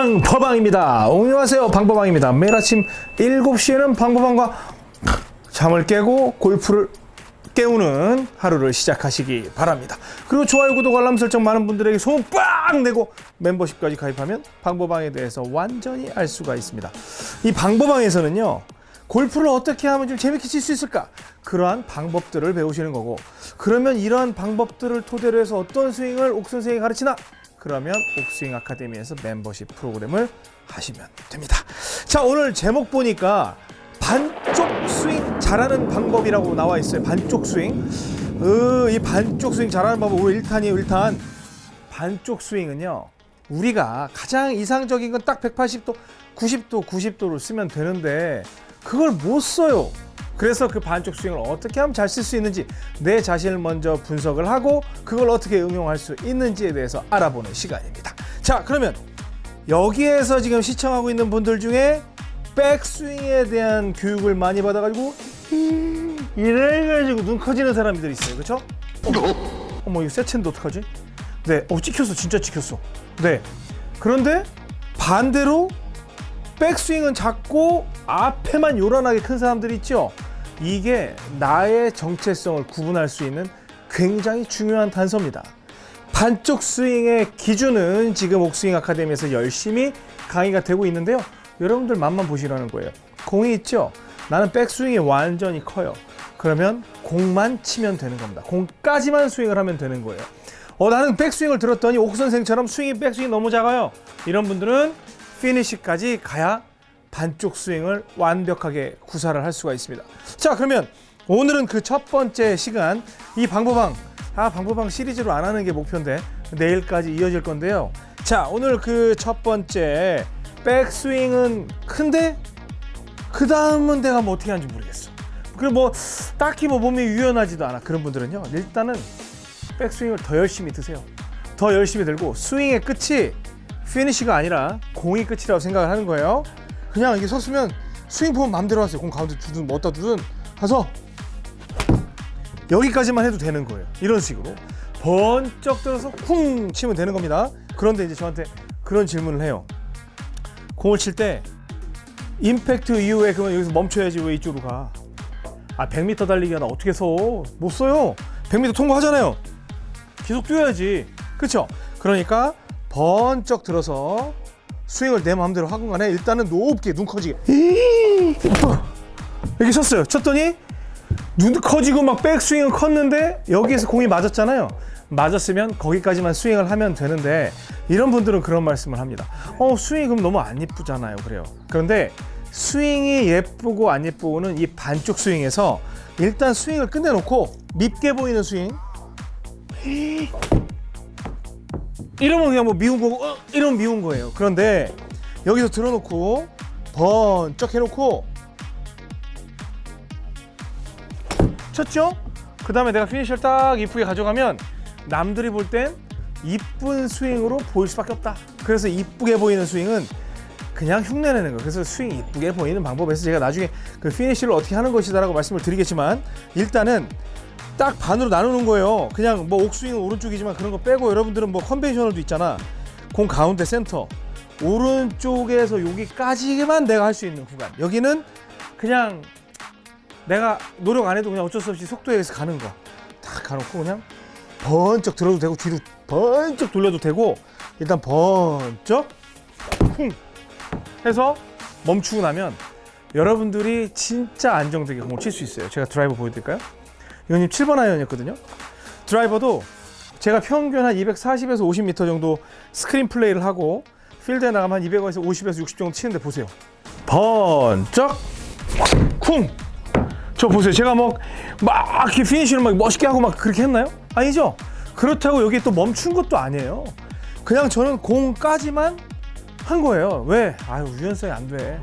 방법왕입니다. 안녕하세요. 방법왕입니다. 매일 아침 7시에는 방법왕과 잠을 깨고 골프를 깨우는 하루를 시작하시기 바랍니다. 그리고 좋아요, 구독, 알람 설정 많은 분들에게 소문 빵 내고 멤버십까지 가입하면 방법왕에 대해서 완전히 알 수가 있습니다. 이 방법왕에서는요. 골프를 어떻게 하면 좀 재밌게 칠 수 있을까? 그러한 방법들을 배우시는 거고 그러면 이러한 방법들을 토대로 해서 어떤 스윙을 옥 선생이 가르치나? 그러면 옥스윙 아카데미에서 membership 프로그램을 하시면 됩니다. 자 오늘 제목 보니까 반쪽 스윙 잘하는 방법이라고 나와 있어요. 반쪽 스윙. 어, 이 반쪽 스윙 잘하는 방법 우리 1탄이에요. 1탄. 반쪽 스윙은요. 우리가 가장 이상적인 건 딱 180도, 90도, 90도로 쓰면 되는데 그걸 못 써요. 그래서 그 반쪽 스윙을 어떻게 하면 잘 쓸 수 있는지 내 자신을 먼저 분석을 하고 그걸 어떻게 응용할 수 있는지에 대해서 알아보는 시간입니다. 자, 그러면 여기에서 지금 시청하고 있는 분들 중에 백스윙에 대한 교육을 많이 받아가지고 이래가지고 눈 커지는 사람들이 있어요. 그렇죠? 어머, 어머 이거 세첸데 어떡하지? 네, 어 찍혔어, 진짜 찍혔어. 네. 그런데 반대로 백스윙은 작고 앞에만 요란하게 큰 사람들이 있죠. 이게 나의 정체성을 구분할 수 있는 굉장히 중요한 단서입니다. 반쪽 스윙의 기준은 지금 옥스윙 아카데미에서 열심히 강의가 되고 있는데요. 여러분들 맛만 보시라는 거예요. 공이 있죠? 나는 백스윙이 완전히 커요. 그러면 공만 치면 되는 겁니다. 공까지만 스윙을 하면 되는 거예요. 어, 나는 백스윙을 들었더니 옥 선생처럼 스윙이 백스윙이 너무 작아요. 이런 분들은 피니시까지 가야 반쪽 스윙을 완벽하게 구사를 할 수가 있습니다. 자, 그러면 오늘은 그 첫 번째 시간 이 방법왕 아 방법왕 시리즈로 안 하는 게 목표인데 내일까지 이어질 건데요. 자, 오늘 그 첫 번째 백스윙은 큰데 그 다음은 내가 뭐 어떻게 하는지 모르겠어. 그리고 뭐 딱히 뭐 몸이 유연하지도 않아 그런 분들은요. 일단은 백스윙을 더 열심히 드세요. 더 열심히 들고 스윙의 끝이 피니시가 아니라 공이 끝이라고 생각을 하는 거예요. 그냥 이게 섰으면 스윙 보면 마음대로 하세요. 공 가운데 두든 뭐 어디다 두든 가서 여기까지만 해도 되는 거예요. 이런 식으로 번쩍 들어서 쿵 치면 되는 겁니다. 그런데 이제 저한테 그런 질문을 해요. 공을 칠 때 임팩트 이후에 그러면 여기서 멈춰야지 왜 이쪽으로 가? 아 100m 달리기 하나 어떻게 서? 못 써요. 100m 통과하잖아요. 계속 뛰어야지. 그렇죠? 그러니까 번쩍 들어서 스윙을 내 마음대로 하건 간에 일단은 높게 눈 커지게. 여기 쳤어요. 쳤더니 눈 커지고 막 백스윙은 컸는데 여기에서 공이 맞았잖아요. 맞았으면 거기까지만 스윙을 하면 되는데 이런 분들은 그런 말씀을 합니다. 어 스윙이 그럼 너무 안 예쁘잖아요. 그래요. 그런데 스윙이 예쁘고 안 예쁘고는 이 반쪽 스윙에서 일단 스윙을 끝내놓고 밉게 보이는 스윙 이러면 그냥 뭐 미운 거고 어, 이러면 미운 거예요. 그런데 여기서 들어놓고 번쩍 해놓고 쳤죠? 그 다음에 내가 피니셔를 딱 이쁘게 가져가면 남들이 볼 땐 이쁜 스윙으로 보일 수밖에 없다. 그래서 이쁘게 보이는 스윙은 그냥 흉내내는 거예요. 그래서 스윙 이쁘게 보이는 방법에서 제가 나중에 그 피니쉬를 어떻게 하는 것이다 라고 말씀을 드리겠지만 일단은 딱 반으로 나누는 거예요. 그냥 뭐 백스윙은 오른쪽이지만 그런 거 빼고 여러분들은 뭐 conventional도 있잖아. 공 가운데 센터. 오른쪽에서 여기까지만 내가 할 수 있는 구간. 여기는 그냥 내가 노력 안 해도 그냥 어쩔 수 없이 속도에 의해서 가는 거. 딱 가놓고 그냥 번쩍 들어도 되고 뒤로 번쩍 돌려도 되고 일단 번쩍 쿵 해서 멈추고 나면 여러분들이 진짜 안정되게 공을 칠 수 있어요. 제가 드라이버 보여드릴까요? 이건 7번 아이언이었거든요. 드라이버도 제가 평균 한 240에서 50m 정도 스크린 플레이를 하고 필드에 나가면 한 200에서 50에서 60 정도 치는데 보세요. 번쩍 쿵. 저 보세요. 제가 뭐막 이렇게 피니쉬를 막 멋있게 하고 막 그렇게 했나요? 아니죠. 그렇다고 여기 또 멈춘 것도 아니에요. 그냥 저는 공까지만 한 거예요. 왜? 아유 유연성이 안 돼.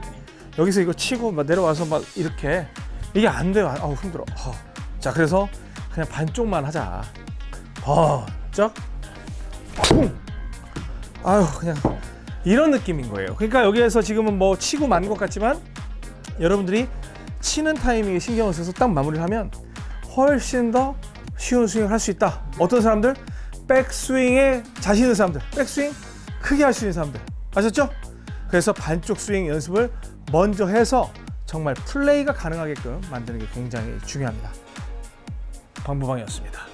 여기서 이거 치고 막 내려와서 막 이렇게 이게 안 돼요. 아우 힘들어. 어. 자 그래서 그냥 반쪽만 하자 번쩍 쿵 아유 그냥 이런 느낌인 거예요 그러니까 여기에서 지금은 뭐 치고 만 것 같지만 여러분들이 치는 타이밍에 신경을 써서 딱 마무리를 하면 훨씬 더 쉬운 스윙을 할 수 있다 어떤 사람들? 백스윙에 자신 있는 사람들 백스윙 크게 할 수 있는 사람들 아셨죠? 그래서 반쪽 스윙 연습을 먼저 해서 정말 플레이가 가능하게끔 만드는 게 굉장히 중요합니다. 방부방이었습니다.